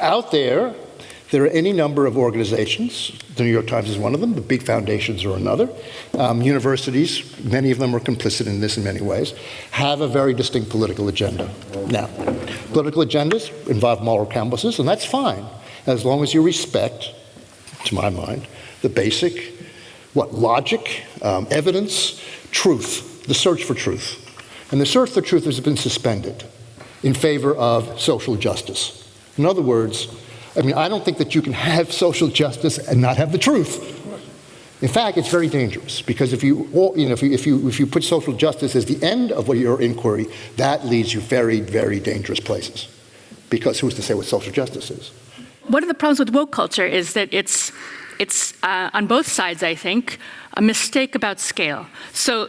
out there, there are any number of organizations. The New York Times is one of them. The big foundations are another. Um, universities, many of them are complicit in this in many ways, have a very distinct political agenda. Now, political agendas involve moral compasses, and that's fine, as long as you respect, to my mind, the basic, what, logic, um, evidence, truth, the search for truth. And the search for truth has been suspended in favor of social justice. In other words, I mean, I don't think that you can have social justice and not have the truth. In fact, it's very dangerous because if you, you know, if you, if you, if you put social justice as the end of your inquiry, that leads you very, very dangerous places. Because who's to say what social justice is? One of the problems with woke culture is that it's, it's uh, on both sides, I think, a mistake about scale. So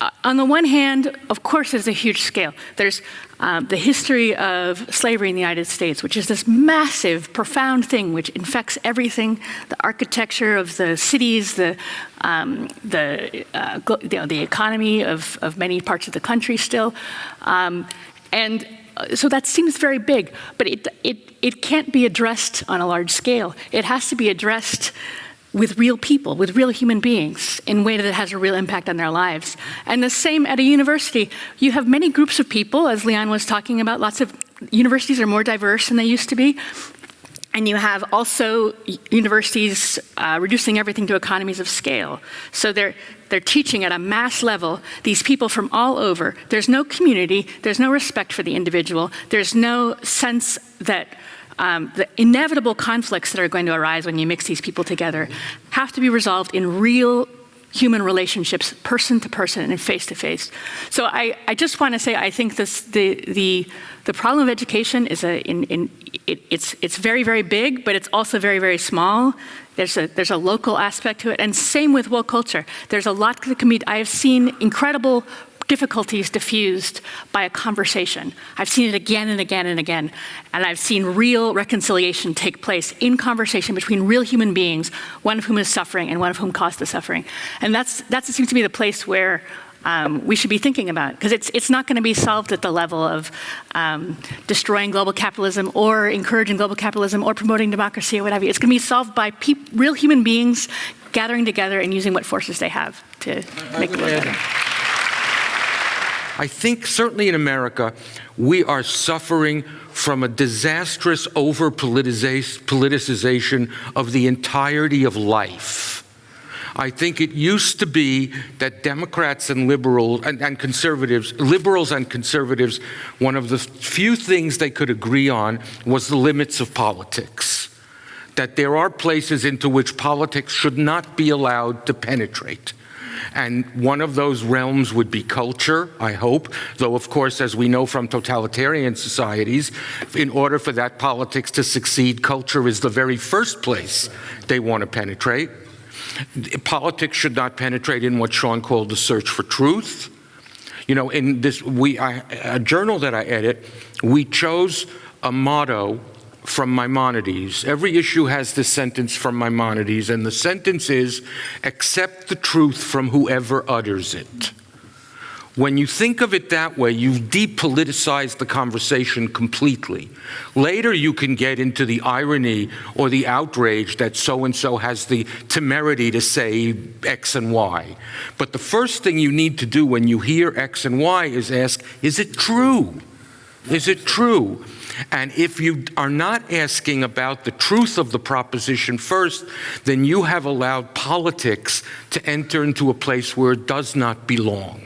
uh, on the one hand, of course, there's a huge scale. There's um, the history of slavery in the United States, which is this massive, profound thing which infects everything, the architecture of the cities, the, um, the, uh, you know, the economy of, of many parts of the country still. Um, and uh, so that seems very big, but it, it, it can't be addressed on a large scale. It has to be addressed with real people, with real human beings, in a way that has a real impact on their lives. And the same at a university. You have many groups of people, as Leon was talking about, lots of universities are more diverse than they used to be. And you have also universities uh, reducing everything to economies of scale. So they're, they're teaching at a mass level these people from all over. There's no community, there's no respect for the individual, there's no sense that um, the inevitable conflicts that are going to arise when you mix these people together have to be resolved in real human relationships, person to person and face to face. So I, I just want to say I think this, the, the, the problem of education is a, in, in, it, it's, it's very, very big, but it's also very, very small. There's a, there's a local aspect to it, and same with woke culture. There's a lot that can be, I have seen incredible difficulties diffused by a conversation. I've seen it again and again and again, and I've seen real reconciliation take place in conversation between real human beings, one of whom is suffering and one of whom caused the suffering. And that's, that seems to be the place where um, we should be thinking about, because it's, it's not going to be solved at the level of um, destroying global capitalism or encouraging global capitalism or promoting democracy or whatever. It's going to be solved by real human beings gathering together and using what forces they have to make the world better. I think certainly in America, we are suffering from a disastrous over-politicization of the entirety of life. I think it used to be that Democrats and liberals and, and, conservatives, liberals and conservatives, one of the few things they could agree on was the limits of politics. That there are places into which politics should not be allowed to penetrate. And one of those realms would be culture, I hope, though of course, as we know from totalitarian societies, in order for that politics to succeed, culture is the very first place they want to penetrate. Politics should not penetrate in what Sean called the search for truth. You know, in this, we, I, a journal that I edit, we chose a motto from Maimonides. Every issue has this sentence from Maimonides, and the sentence is, accept the truth from whoever utters it. When you think of it that way, you've depoliticized the conversation completely. Later, you can get into the irony or the outrage that so-and-so has the temerity to say X and Y. But the first thing you need to do when you hear X and Y is ask, is it true? Is it true? And if you are not asking about the truth of the proposition first, then you have allowed politics to enter into a place where it does not belong.